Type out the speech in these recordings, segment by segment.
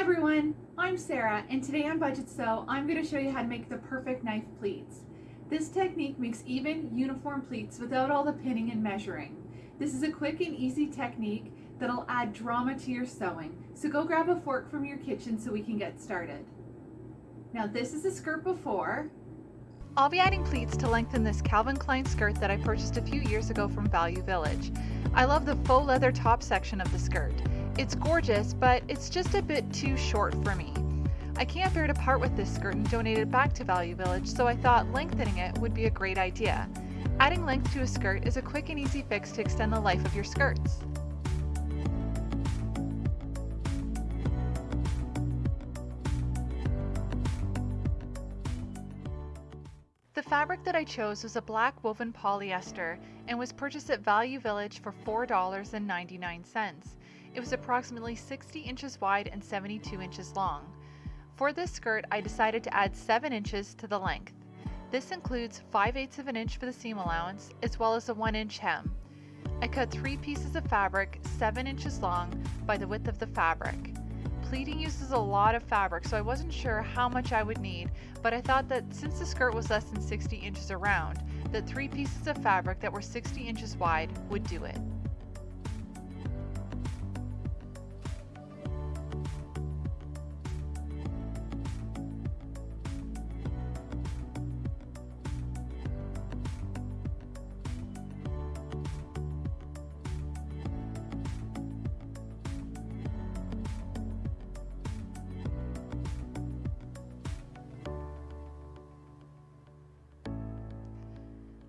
Hi everyone, I'm Sarah and today on Budget Sew I'm going to show you how to make the perfect knife pleats. This technique makes even uniform pleats without all the pinning and measuring. This is a quick and easy technique that'll add drama to your sewing. So go grab a fork from your kitchen so we can get started. Now this is a skirt before. I'll be adding pleats to lengthen this Calvin Klein skirt that I purchased a few years ago from Value Village. I love the faux leather top section of the skirt. It's gorgeous, but it's just a bit too short for me. I can't bear to part with this skirt and donate it back to Value Village, so I thought lengthening it would be a great idea. Adding length to a skirt is a quick and easy fix to extend the life of your skirts. The fabric that I chose was a black woven polyester and was purchased at Value Village for $4.99. It was approximately 60 inches wide and 72 inches long. For this skirt, I decided to add 7 inches to the length. This includes 5 eighths of an inch for the seam allowance, as well as a 1 inch hem. I cut 3 pieces of fabric 7 inches long by the width of the fabric. Pleating uses a lot of fabric, so I wasn't sure how much I would need, but I thought that since the skirt was less than 60 inches around, that 3 pieces of fabric that were 60 inches wide would do it.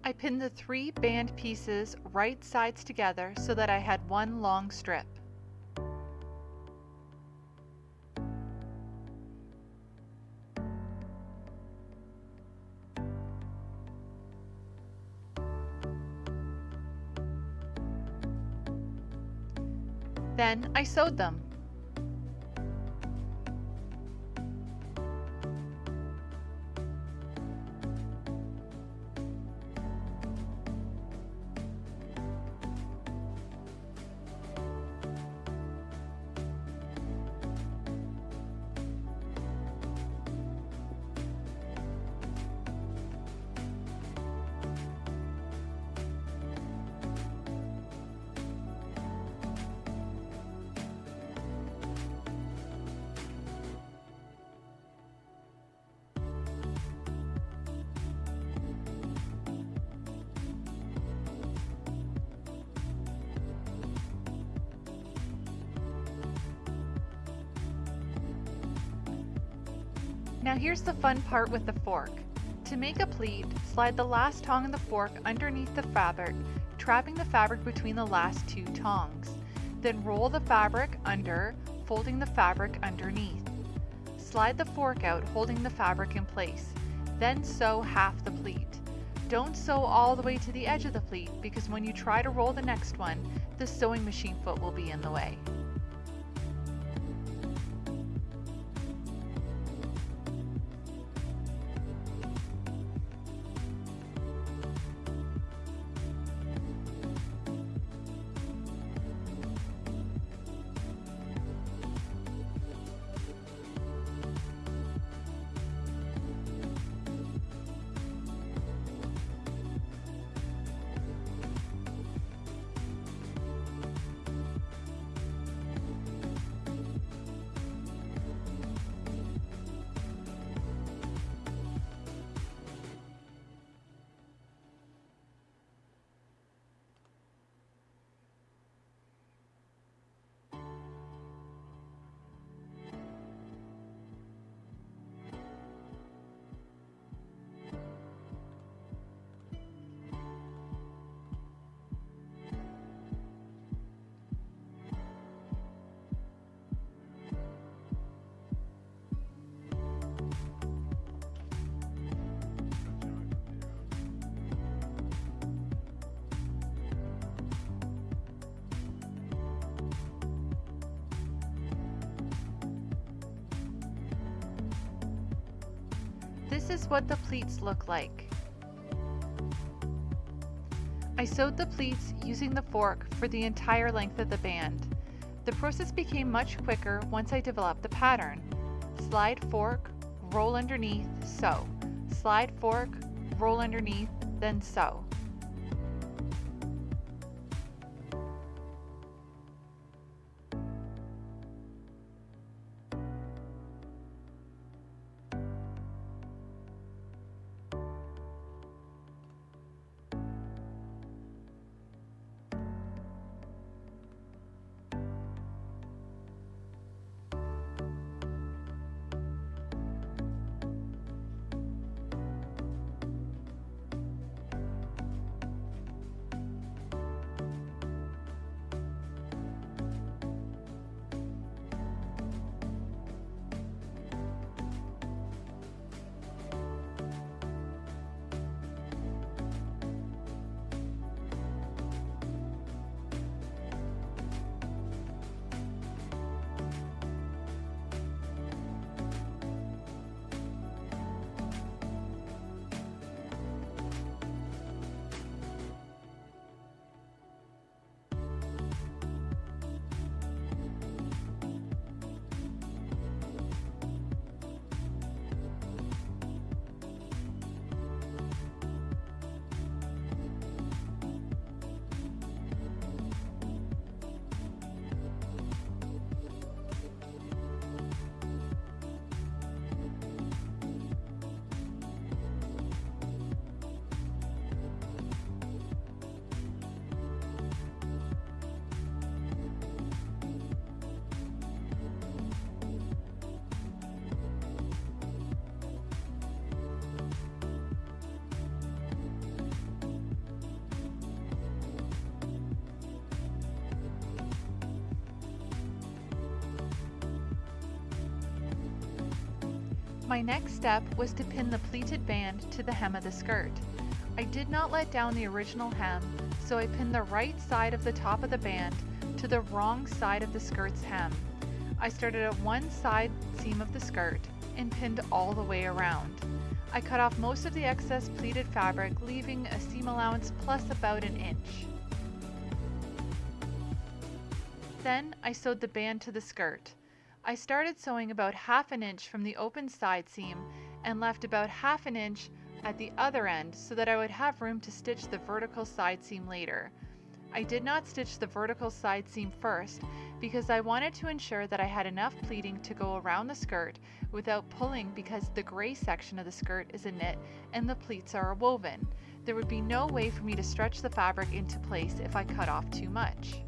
I pinned the three band pieces right sides together so that I had one long strip. Then I sewed them. Now here's the fun part with the fork. To make a pleat, slide the last tong of the fork underneath the fabric, trapping the fabric between the last two tongs. Then roll the fabric under, folding the fabric underneath. Slide the fork out, holding the fabric in place. Then sew half the pleat. Don't sew all the way to the edge of the pleat because when you try to roll the next one, the sewing machine foot will be in the way. This is what the pleats look like. I sewed the pleats using the fork for the entire length of the band. The process became much quicker once I developed the pattern. Slide fork, roll underneath, sew. Slide fork, roll underneath, then sew. My next step was to pin the pleated band to the hem of the skirt. I did not let down the original hem, so I pinned the right side of the top of the band to the wrong side of the skirt's hem. I started at one side seam of the skirt and pinned all the way around. I cut off most of the excess pleated fabric, leaving a seam allowance plus about an inch. Then I sewed the band to the skirt. I started sewing about half an inch from the open side seam and left about half an inch at the other end so that I would have room to stitch the vertical side seam later. I did not stitch the vertical side seam first because I wanted to ensure that I had enough pleating to go around the skirt without pulling because the gray section of the skirt is a knit and the pleats are woven. There would be no way for me to stretch the fabric into place if I cut off too much.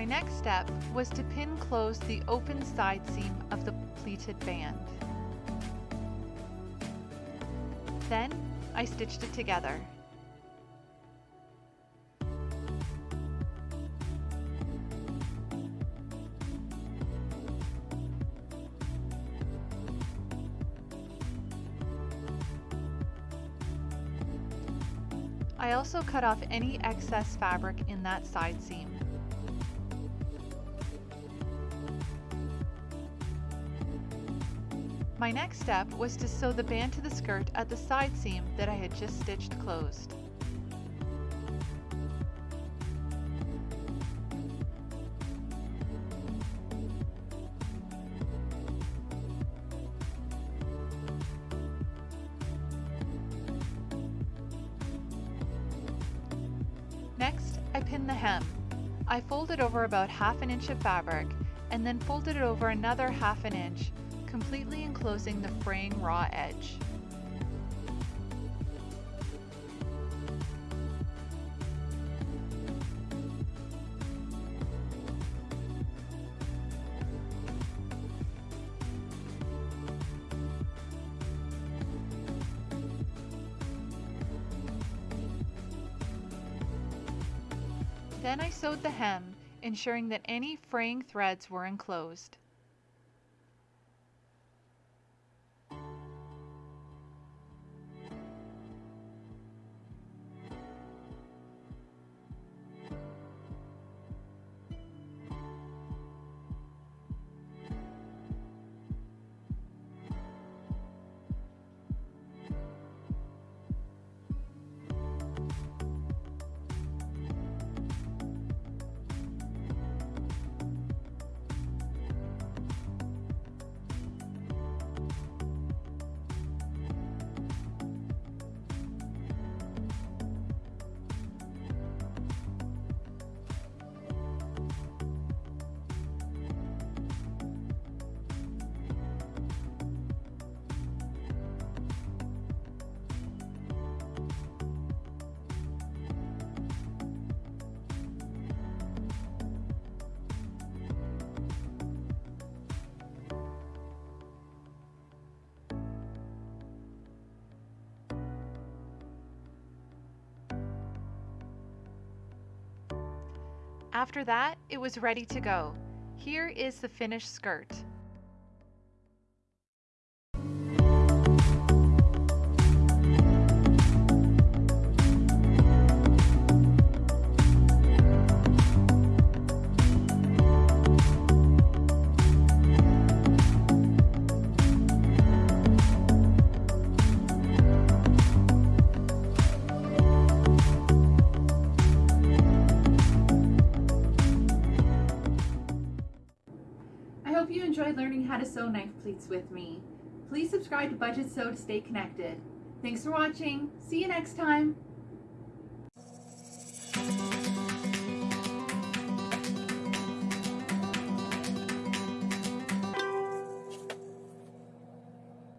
My next step was to pin close the open side seam of the pleated band. Then I stitched it together. I also cut off any excess fabric in that side seam. My next step was to sew the band to the skirt at the side seam that I had just stitched closed. Next, I pinned the hem. I folded over about half an inch of fabric and then folded it over another half an inch, completely enclosing the fraying raw edge. Then I sewed the hem, ensuring that any fraying threads were enclosed. After that, it was ready to go. Here is the finished skirt. How to sew knife pleats with me. Please subscribe to Budget Sew to stay connected. Thanks for watching. See you next time.